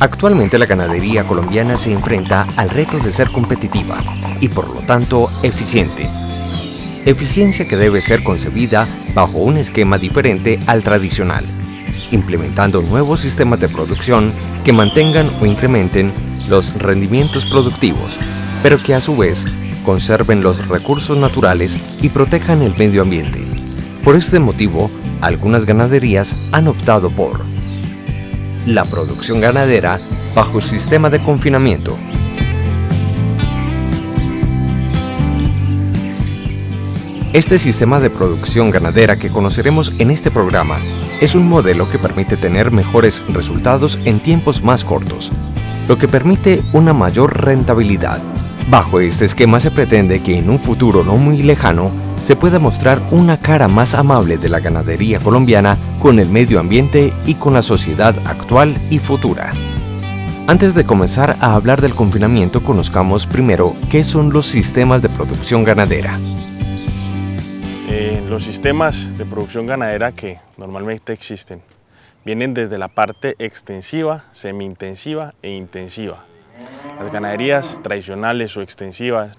Actualmente la ganadería colombiana se enfrenta al reto de ser competitiva y por lo tanto eficiente. Eficiencia que debe ser concebida bajo un esquema diferente al tradicional, implementando nuevos sistemas de producción que mantengan o incrementen los rendimientos productivos, pero que a su vez conserven los recursos naturales y protejan el medio ambiente. Por este motivo, algunas ganaderías han optado por la producción ganadera bajo sistema de confinamiento. Este sistema de producción ganadera que conoceremos en este programa es un modelo que permite tener mejores resultados en tiempos más cortos, lo que permite una mayor rentabilidad. Bajo este esquema se pretende que en un futuro no muy lejano se pueda mostrar una cara más amable de la ganadería colombiana con el medio ambiente y con la sociedad actual y futura. Antes de comenzar a hablar del confinamiento, conozcamos primero qué son los sistemas de producción ganadera. Eh, los sistemas de producción ganadera que normalmente existen vienen desde la parte extensiva, semi-intensiva e intensiva. Las ganaderías tradicionales o extensivas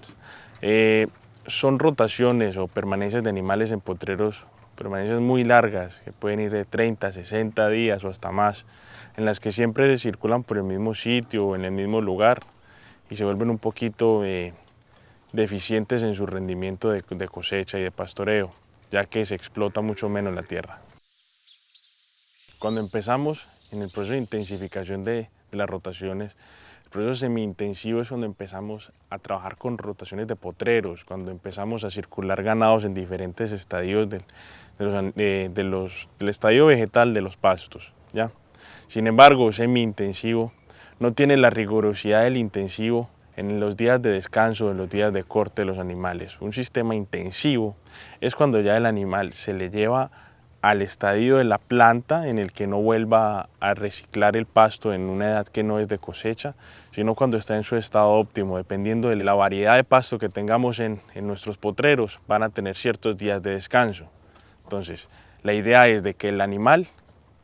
eh, son rotaciones o permanencias de animales en potreros, permanencias muy largas, que pueden ir de 30, 60 días o hasta más, en las que siempre circulan por el mismo sitio o en el mismo lugar y se vuelven un poquito eh, deficientes en su rendimiento de, cosecha y de pastoreo, ya que se explota mucho menos la tierra. Cuando empezamos en el proceso de intensificación de las rotaciones, proceso semi-intensivo es cuando empezamos a trabajar con rotaciones de potreros, cuando empezamos a circular ganados en diferentes estadios del, del estadio vegetal de los pastos. ¿ya? Sin embargo, semi-intensivo no tiene la rigurosidad del intensivo en los días de descanso, en los días de corte de los animales. Un sistema intensivo es cuando ya el animal se le lleva al estadio de la planta en el que no vuelva a reciclar el pasto en una edad que no es de cosecha, sino cuando está en su estado óptimo, dependiendo de la variedad de pasto que tengamos en, en nuestros potreros, van a tener ciertos días de descanso. Entonces, la idea es de que el animal,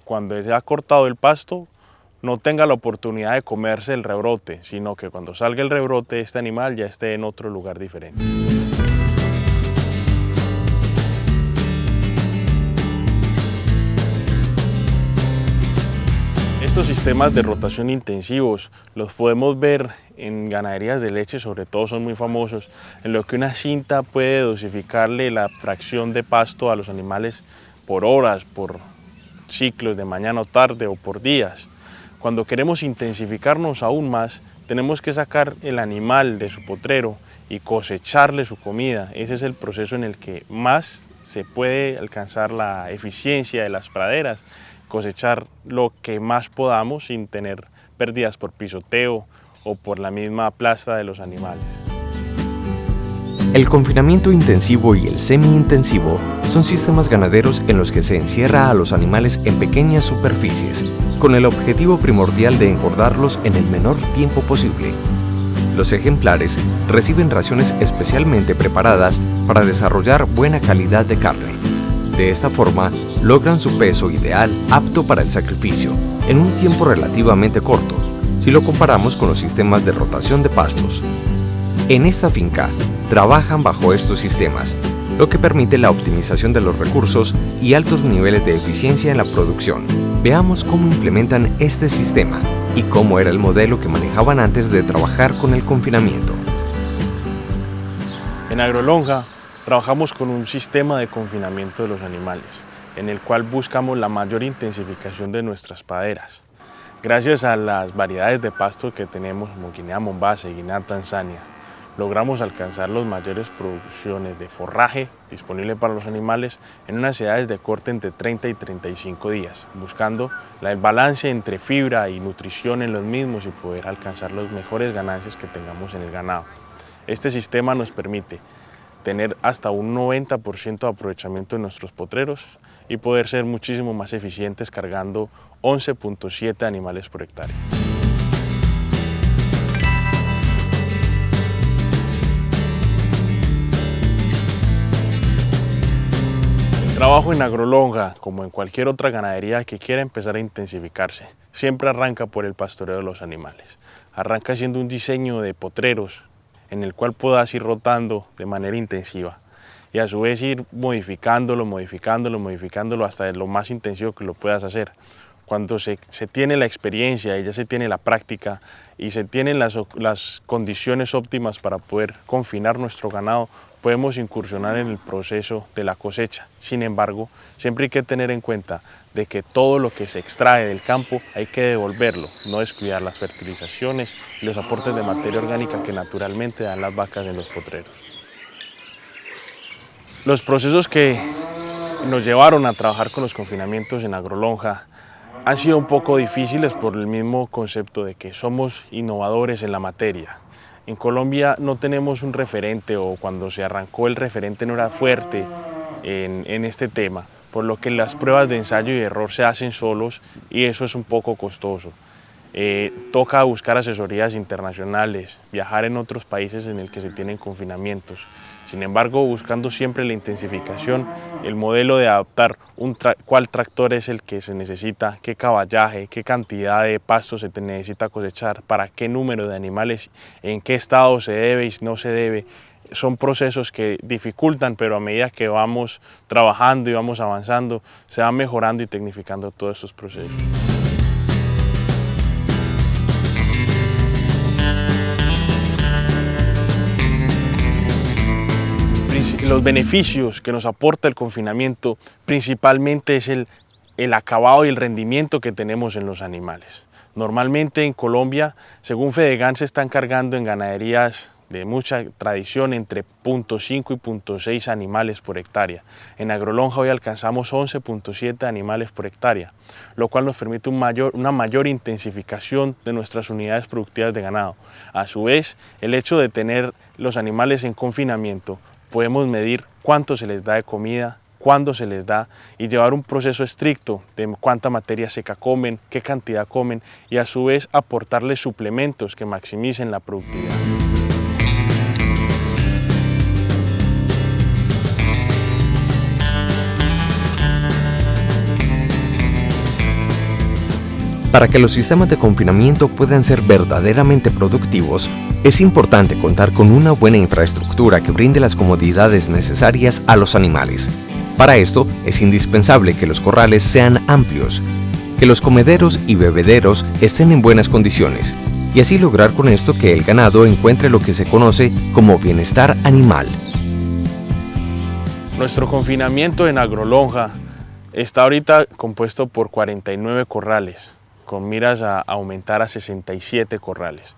cuando se ha cortado el pasto, no tenga la oportunidad de comerse el rebrote, sino que cuando salga el rebrote, este animal ya esté en otro lugar diferente. Estos sistemas de rotación intensivos los podemos ver en ganaderías de leche, sobre todo son muy famosos, en lo que una cinta puede dosificarle la fracción de pasto a los animales por horas, por ciclos de mañana o tarde o por días. Cuando queremos intensificarnos aún más, tenemos que sacar el animal de su potrero y cosecharle su comida. Ese es el proceso en el que más se puede alcanzar la eficiencia de las praderas cosechar lo que más podamos sin tener pérdidas por pisoteo o por la misma plasta de los animales. El confinamiento intensivo y el semi-intensivo son sistemas ganaderos en los que se encierra a los animales en pequeñas superficies, con el objetivo primordial de engordarlos en el menor tiempo posible. Los ejemplares reciben raciones especialmente preparadas para desarrollar buena calidad de carne. De esta forma, logran su peso ideal apto para el sacrificio en un tiempo relativamente corto, si lo comparamos con los sistemas de rotación de pastos. En esta finca, trabajan bajo estos sistemas, lo que permite la optimización de los recursos y altos niveles de eficiencia en la producción. Veamos cómo implementan este sistema y cómo era el modelo que manejaban antes de trabajar con el confinamiento. En Agrolonja Trabajamos con un sistema de confinamiento de los animales, en el cual buscamos la mayor intensificación de nuestras paderas. Gracias a las variedades de pasto que tenemos como Guinea Mombasa y Guinea Tanzania, logramos alcanzar las mayores producciones de forraje disponible para los animales en unas edades de corte entre 30 y 35 días, buscando el balance entre fibra y nutrición en los mismos y poder alcanzar las mejores ganancias que tengamos en el ganado. Este sistema nos permite tener hasta un 90% de aprovechamiento de nuestros potreros y poder ser muchísimo más eficientes cargando 11.7 animales por hectárea. trabajo en agrolonga, como en cualquier otra ganadería que quiera empezar a intensificarse, siempre arranca por el pastoreo de los animales. Arranca haciendo un diseño de potreros en el cual puedas ir rotando de manera intensiva y a su vez ir modificándolo, modificándolo, modificándolo hasta lo más intensivo que lo puedas hacer. Cuando se, tiene la experiencia y ya se tiene la práctica y se tienen las, las condiciones óptimas para poder confinar nuestro ganado, podemos incursionar en el proceso de la cosecha. Sin embargo, siempre hay que tener en cuenta de que todo lo que se extrae del campo hay que devolverlo, no descuidar las fertilizaciones y los aportes de materia orgánica que naturalmente dan las vacas en los potreros. Los procesos que nos llevaron a trabajar con los confinamientos en agrolonja han sido un poco difíciles por el mismo concepto de que somos innovadores en la materia. En Colombia no tenemos un referente o cuando se arrancó el referente no era fuerte en, este tema, por lo que las pruebas de ensayo y error se hacen solos y eso es un poco costoso. Eh, toca buscar asesorías internacionales, viajar en otros países en el que se tienen confinamientos. Sin embargo, buscando siempre la intensificación, el modelo de adaptar un cuál tractor es el que se necesita, qué caballaje, qué cantidad de pasto se necesita cosechar, para qué número de animales, en qué estado se debe y no se debe, son procesos que dificultan, pero a medida que vamos trabajando y vamos avanzando, se va mejorando y tecnificando todos estos procesos. Los beneficios que nos aporta el confinamiento principalmente es el, el acabado y el rendimiento que tenemos en los animales. Normalmente en Colombia, según Fedegan, se están cargando en ganaderías de mucha tradición entre 0.5 y 0.6 animales por hectárea. En Agrolonja hoy alcanzamos 11.7 animales por hectárea, lo cual nos permite una mayor intensificación de nuestras unidades productivas de ganado. A su vez, el hecho de tener los animales en confinamiento podemos medir cuánto se les da de comida, cuándo se les da y llevar un proceso estricto de cuánta materia seca comen, qué cantidad comen y a su vez aportarles suplementos que maximicen la productividad. Para que los sistemas de confinamiento puedan ser verdaderamente productivos, es importante contar con una buena infraestructura que brinde las comodidades necesarias a los animales. Para esto es indispensable que los corrales sean amplios, que los comederos y bebederos estén en buenas condiciones y así lograr con esto que el ganado encuentre lo que se conoce como bienestar animal. Nuestro confinamiento en Agrolonja está ahorita compuesto por 49 corrales, con miras a aumentar a 67 corrales.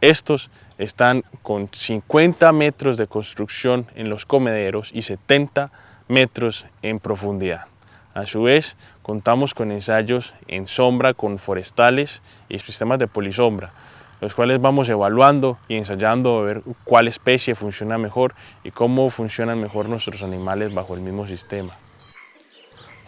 Estos están con 50 metros de construcción en los comederos y 70 metros en profundidad. A su vez, contamos con ensayos en sombra con forestales y sistemas de polisombra, los cuales vamos evaluando y ensayando a ver cuál especie funciona mejor y cómo funcionan mejor nuestros animales bajo el mismo sistema.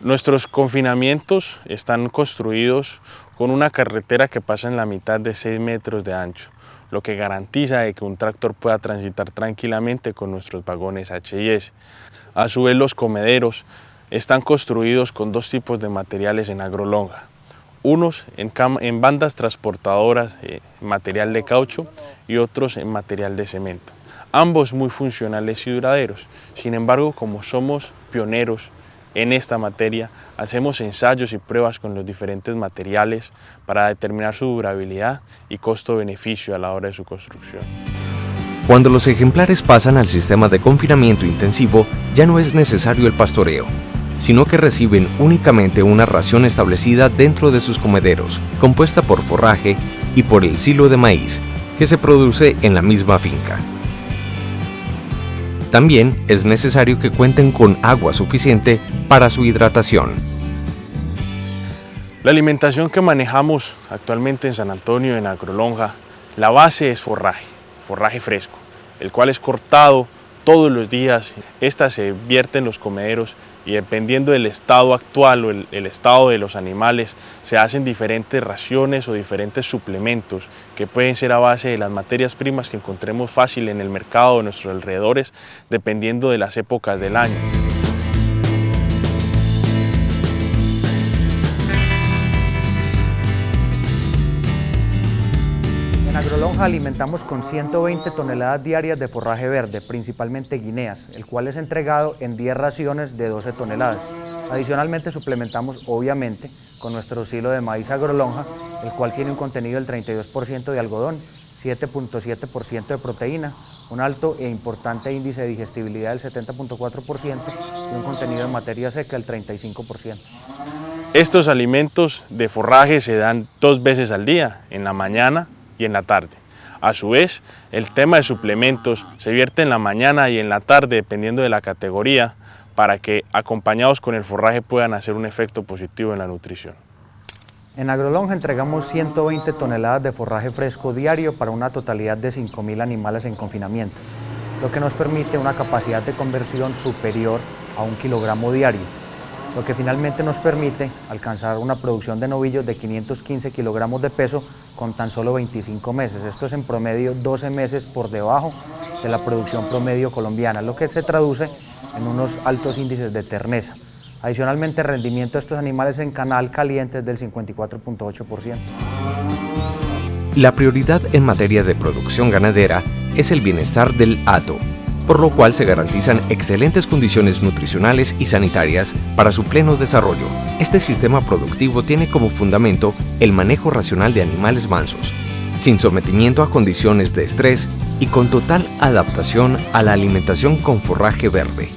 Nuestros confinamientos están construidos con una carretera que pasa en la mitad de 6 metros de ancho, lo que garantiza que un tractor pueda transitar tranquilamente con nuestros vagones HIS. A su vez los comederos están construidos con dos tipos de materiales en agrolonga, unos en, bandas transportadoras, eh, material de caucho y otros en material de cemento. Ambos muy funcionales y duraderos. Sin embargo, como somos pioneros en esta materia, hacemos ensayos y pruebas con los diferentes materiales para determinar su durabilidad y costo-beneficio a la hora de su construcción. Cuando los ejemplares pasan al sistema de confinamiento intensivo, ya no es necesario el pastoreo, sino que reciben únicamente una ración establecida dentro de sus comederos, compuesta por forraje y por el silo de maíz, que se produce en la misma finca. También es necesario que cuenten con agua suficiente para su hidratación. La alimentación que manejamos actualmente en San Antonio, en Agrolonja, la base es forraje, forraje fresco, el cual es cortado todos los días. Esta se vierte en los comederos y dependiendo del estado actual o el, estado de los animales, se hacen diferentes raciones o diferentes suplementos que pueden ser a base de las materias primas que encontremos fácil en el mercado de nuestros alrededores, dependiendo de las épocas del año. En Agrolonja alimentamos con 120 toneladas diarias de forraje verde, principalmente guineas, el cual es entregado en 10 raciones de 12 toneladas. Adicionalmente suplementamos, obviamente, con nuestro silo de maíz agrolonja, el cual tiene un contenido del 32% de algodón, 7.7% de proteína, un alto e importante índice de digestibilidad del 70.4% y un contenido de materia seca del 35%. Estos alimentos de forraje se dan dos veces al día, en la mañana y en la tarde. A su vez, el tema de suplementos se vierte en la mañana y en la tarde dependiendo de la categoría para que acompañados con el forraje puedan hacer un efecto positivo en la nutrición. En Agrolonja entregamos 120 toneladas de forraje fresco diario para una totalidad de 5.000 animales en confinamiento, lo que nos permite una capacidad de conversión superior a un kilogramo diario, lo que finalmente nos permite alcanzar una producción de novillos de 515 kilogramos de peso con tan solo 25 meses. Esto es en promedio 12 meses por debajo de la producción promedio colombiana, lo que se traduce en unos altos índices de terneza. Adicionalmente, el rendimiento de estos animales en canal caliente es del 54.8%. La prioridad en materia de producción ganadera es el bienestar del hato, por lo cual se garantizan excelentes condiciones nutricionales y sanitarias para su pleno desarrollo. Este sistema productivo tiene como fundamento el manejo racional de animales mansos, sin sometimiento a condiciones de estrés y con total adaptación a la alimentación con forraje verde.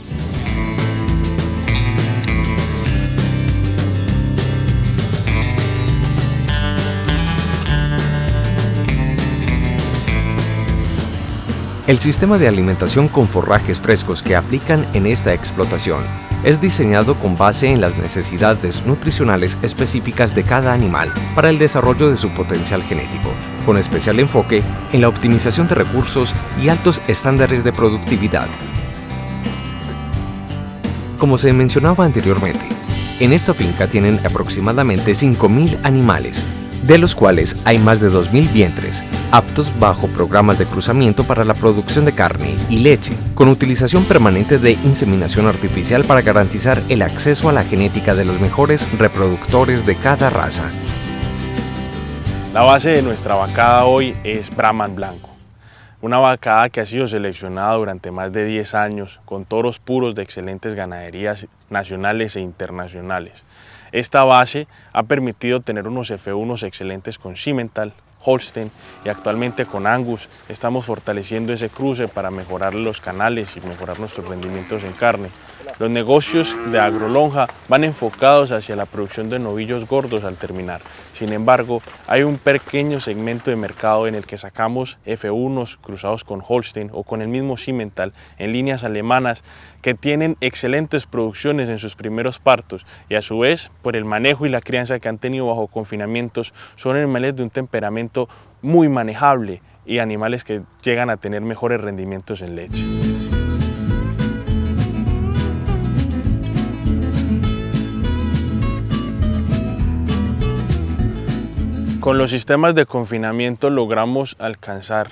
El sistema de alimentación con forrajes frescos que aplican en esta explotación es diseñado con base en las necesidades nutricionales específicas de cada animal para el desarrollo de su potencial genético, con especial enfoque en la optimización de recursos y altos estándares de productividad. Como se mencionaba anteriormente, en esta finca tienen aproximadamente 5.000 animales, de los cuales hay más de 2.000 vientres, aptos bajo programas de cruzamiento para la producción de carne y leche, con utilización permanente de inseminación artificial para garantizar el acceso a la genética de los mejores reproductores de cada raza. La base de nuestra vacada hoy es Brahman Blanco, una vacada que ha sido seleccionada durante más de 10 años con toros puros de excelentes ganaderías nacionales e internacionales. Esta base ha permitido tener unos F1 excelentes con Cimental, Holstein y actualmente con Angus estamos fortaleciendo ese cruce para mejorar los canales y mejorar nuestros rendimientos en carne. Los negocios de agrolonja van enfocados hacia la producción de novillos gordos al terminar. Sin embargo, hay un pequeño segmento de mercado en el que sacamos F1 cruzados con Holstein o con el mismo Cimental en líneas alemanas que tienen excelentes producciones en sus primeros partos y a su vez, por el manejo y la crianza que han tenido bajo confinamientos, son animales de un temperamento muy manejable y animales que llegan a tener mejores rendimientos en leche. Con los sistemas de confinamiento logramos alcanzar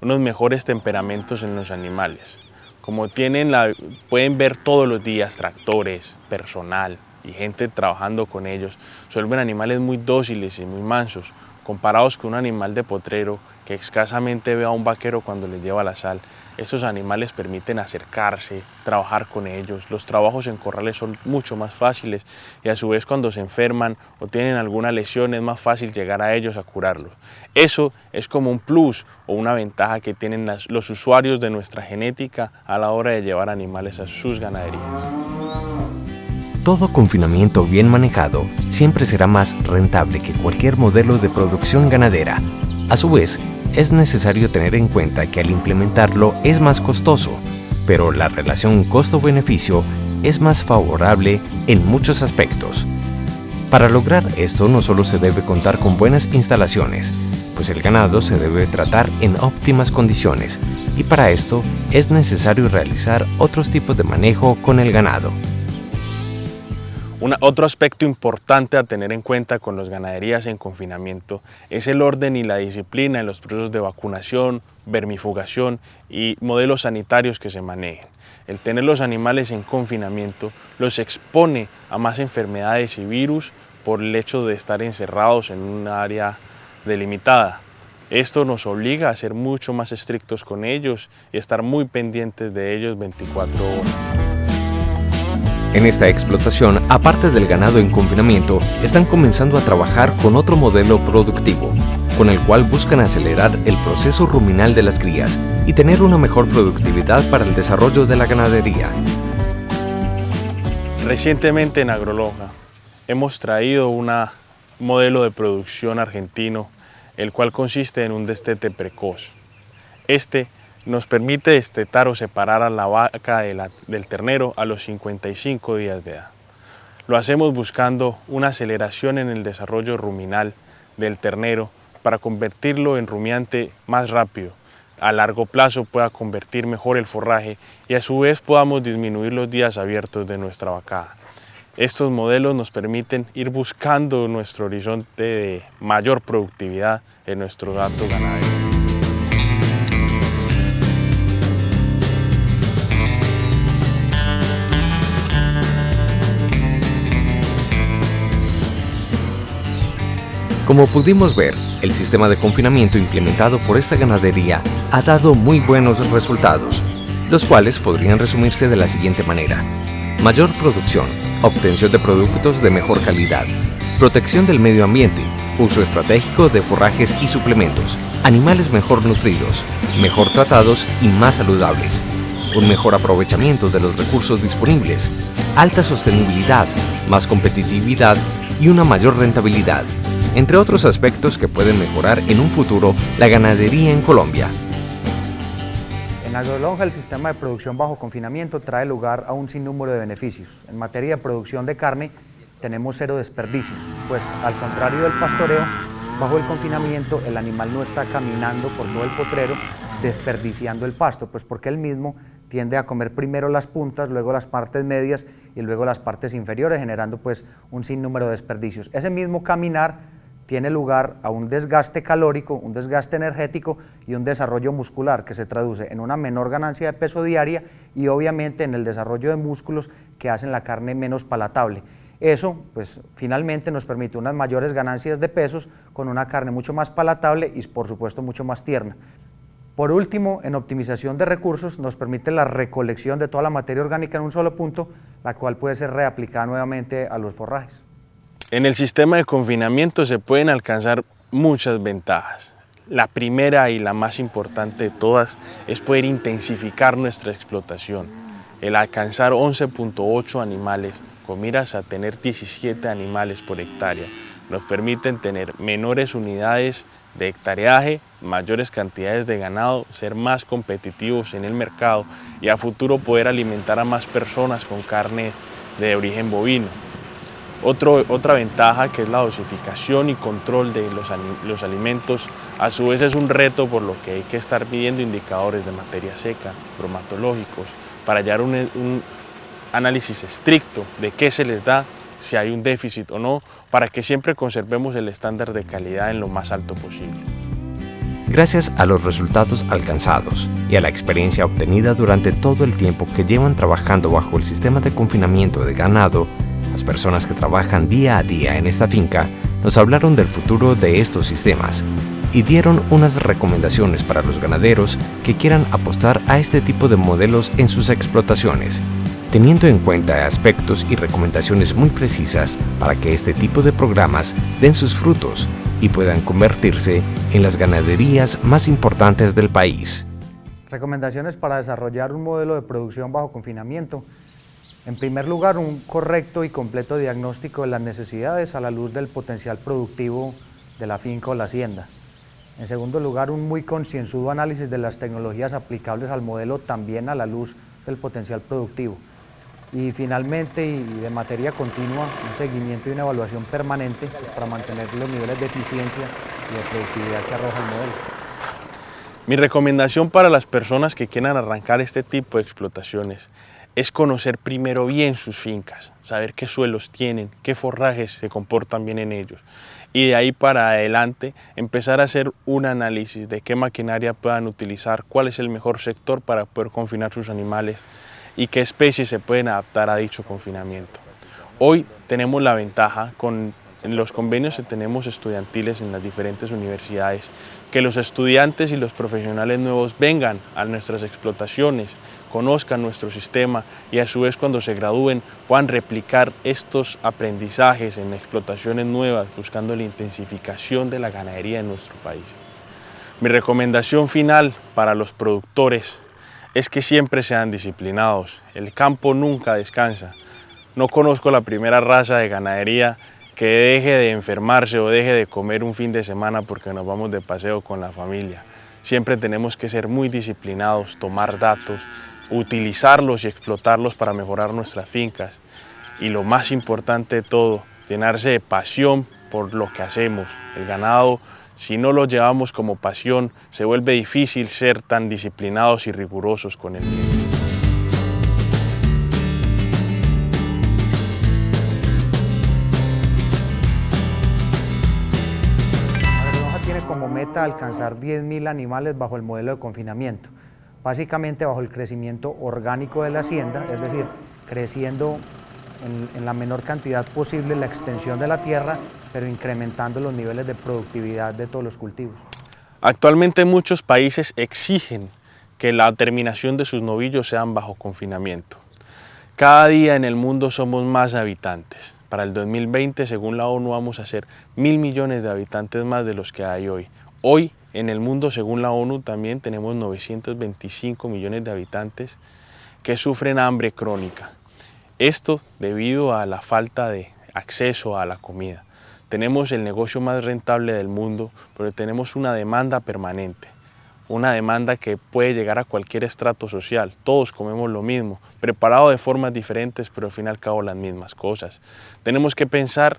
unos mejores temperamentos en los animales. Como tienen la, pueden ver todos los días tractores, personal y gente trabajando con ellos, suelven animales muy dóciles y muy mansos, comparados con un animal de potrero que escasamente ve a un vaquero cuando le lleva la sal. Estos animales permiten acercarse, trabajar con ellos. Los trabajos en corrales son mucho más fáciles y a su vez cuando se enferman o tienen alguna lesión es más fácil llegar a ellos a curarlos. Eso es como un plus o una ventaja que tienen los usuarios de nuestra genética a la hora de llevar animales a sus ganaderías. Todo confinamiento bien manejado siempre será más rentable que cualquier modelo de producción ganadera. A su vez, es necesario tener en cuenta que al implementarlo es más costoso, pero la relación costo-beneficio es más favorable en muchos aspectos. Para lograr esto no solo se debe contar con buenas instalaciones, pues el ganado se debe tratar en óptimas condiciones y para esto es necesario realizar otros tipos de manejo con el ganado otro aspecto importante a tener en cuenta con las ganaderías en confinamiento es el orden y la disciplina en los procesos de vacunación, vermifugación y modelos sanitarios que se manejen. El tener los animales en confinamiento los expone a más enfermedades y virus por el hecho de estar encerrados en un área delimitada. Esto nos obliga a ser mucho más estrictos con ellos y estar muy pendientes de ellos 24 horas. En esta explotación, aparte del ganado en confinamiento, están comenzando a trabajar con otro modelo productivo, con el cual buscan acelerar el proceso ruminal de las crías y tener una mejor productividad para el desarrollo de la ganadería. Recientemente en Agrolonja hemos traído un modelo de producción argentino, el cual consiste en un destete precoz. Este nos permite destetar o separar a la vaca del ternero a los 55 días de edad. Lo hacemos buscando una aceleración en el desarrollo ruminal del ternero para convertirlo en rumiante más rápido, a largo plazo pueda convertir mejor el forraje y a su vez podamos disminuir los días abiertos de nuestra vacada. Estos modelos nos permiten ir buscando nuestro horizonte de mayor productividad en nuestro gato ganadero. Como pudimos ver, el sistema de confinamiento implementado por esta ganadería ha dado muy buenos resultados, los cuales podrían resumirse de la siguiente manera. Mayor producción, obtención de productos de mejor calidad, protección del medio ambiente, uso estratégico de forrajes y suplementos, animales mejor nutridos, mejor tratados y más saludables, un mejor aprovechamiento de los recursos disponibles, alta sostenibilidad, más competitividad y una mayor rentabilidad entre otros aspectos que pueden mejorar en un futuro la ganadería en Colombia. En Agrolonja el sistema de producción bajo confinamiento trae lugar a un sinnúmero de beneficios. En materia de producción de carne tenemos cero desperdicios, pues al contrario del pastoreo, bajo el confinamiento el animal no está caminando por todo el potrero desperdiciando el pasto, pues porque él mismo tiende a comer primero las puntas, luego las partes medias y luego las partes inferiores, generando pues un sinnúmero de desperdicios. Ese mismo caminar tiene lugar a un desgaste calórico, un desgaste energético y un desarrollo muscular que se traduce en una menor ganancia de peso diaria y obviamente en el desarrollo de músculos que hacen la carne menos palatable. Eso, pues finalmente nos permite unas mayores ganancias de pesos con una carne mucho más palatable y por supuesto mucho más tierna. Por último, en optimización de recursos nos permite la recolección de toda la materia orgánica en un solo punto, la cual puede ser reaplicada nuevamente a los forrajes. En el sistema de confinamiento se pueden alcanzar muchas ventajas. La primera y la más importante de todas es poder intensificar nuestra explotación. El alcanzar 11.8 animales con miras a tener 17 animales por hectárea nos permiten tener menores unidades de hectareaje, mayores cantidades de ganado, ser más competitivos en el mercado y a futuro poder alimentar a más personas con carne de origen bovino otra ventaja que es la dosificación y control de los, alimentos, a su vez es un reto por lo que hay que estar midiendo indicadores de materia seca, bromatológicos, para hallar un, un análisis estricto de qué se les da, si hay un déficit o no, para que siempre conservemos el estándar de calidad en lo más alto posible. Gracias a los resultados alcanzados y a la experiencia obtenida durante todo el tiempo que llevan trabajando bajo el sistema de confinamiento de ganado, las personas que trabajan día a día en esta finca nos hablaron del futuro de estos sistemas y dieron unas recomendaciones para los ganaderos que quieran apostar a este tipo de modelos en sus explotaciones, teniendo en cuenta aspectos y recomendaciones muy precisas para que este tipo de programas den sus frutos y puedan convertirse en las ganaderías más importantes del país. Recomendaciones para desarrollar un modelo de producción bajo confinamiento en primer lugar, un correcto y completo diagnóstico de las necesidades a la luz del potencial productivo de la finca o la hacienda. En segundo lugar, un muy concienzudo análisis de las tecnologías aplicables al modelo también a la luz del potencial productivo. Y finalmente, y de materia continua, un seguimiento y una evaluación permanente para mantener los niveles de eficiencia y de productividad que arroja el modelo. Mi recomendación para las personas que quieran arrancar este tipo de explotaciones es conocer primero bien sus fincas, saber qué suelos tienen, qué forrajes se comportan bien en ellos y de ahí para adelante empezar a hacer un análisis de qué maquinaria puedan utilizar, cuál es el mejor sector para poder confinar sus animales y qué especies se pueden adaptar a dicho confinamiento. Hoy tenemos la ventaja con los convenios que tenemos estudiantiles en las diferentes universidades, que los estudiantes y los profesionales nuevos vengan a nuestras explotaciones, conozcan nuestro sistema y a su vez cuando se gradúen puedan replicar estos aprendizajes en explotaciones nuevas, buscando la intensificación de la ganadería en nuestro país. Mi recomendación final para los productores es que siempre sean disciplinados. El campo nunca descansa. No conozco la primera raza de ganadería que deje de enfermarse o deje de comer un fin de semana porque nos vamos de paseo con la familia. Siempre tenemos que ser muy disciplinados, tomar datos, utilizarlos y explotarlos para mejorar nuestras fincas. Y lo más importante de todo, llenarse de pasión por lo que hacemos. El ganado, si no lo llevamos como pasión, se vuelve difícil ser tan disciplinados y rigurosos con el mismo. Meta alcanzar 10.000 animales bajo el modelo de confinamiento básicamente bajo el crecimiento orgánico de la hacienda, es decir, creciendo en, la menor cantidad posible la extensión de la tierra, pero incrementando los niveles de productividad de todos los cultivos. Actualmente muchos países exigen que la terminación de sus novillos sean bajo confinamiento. Cada día en el mundo somos más habitantes. Para el 2020, según la ONU, vamos a ser mil millones de habitantes más de los que hay hoy. Hoy en el mundo, según la ONU, también tenemos 925 millones de habitantes que sufren hambre crónica. Esto debido a la falta de acceso a la comida. Tenemos el negocio más rentable del mundo, pero tenemos una demanda permanente. Una demanda que puede llegar a cualquier estrato social. Todos comemos lo mismo, preparado de formas diferentes, pero al fin y al cabo las mismas cosas. Tenemos que pensar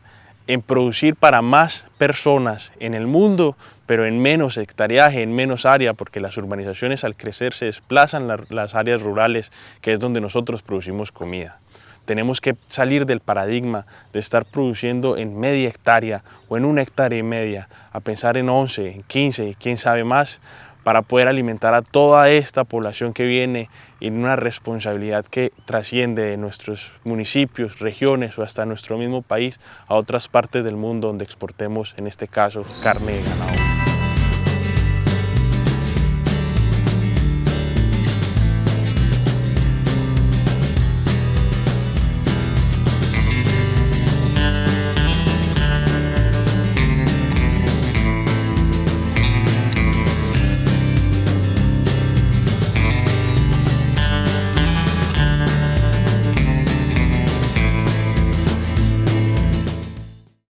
en producir para más personas en el mundo, pero en menos hectareaje, en menos área, porque las urbanizaciones al crecer se desplazan las áreas rurales, que es donde nosotros producimos comida. Tenemos que salir del paradigma de estar produciendo en media hectárea o en una hectárea y media, a pensar en 11, en 15, quién sabe más, para poder alimentar a toda esta población que viene en una responsabilidad que trasciende de nuestros municipios, regiones o hasta nuestro mismo país a otras partes del mundo donde exportemos, en este caso, carne de ganado.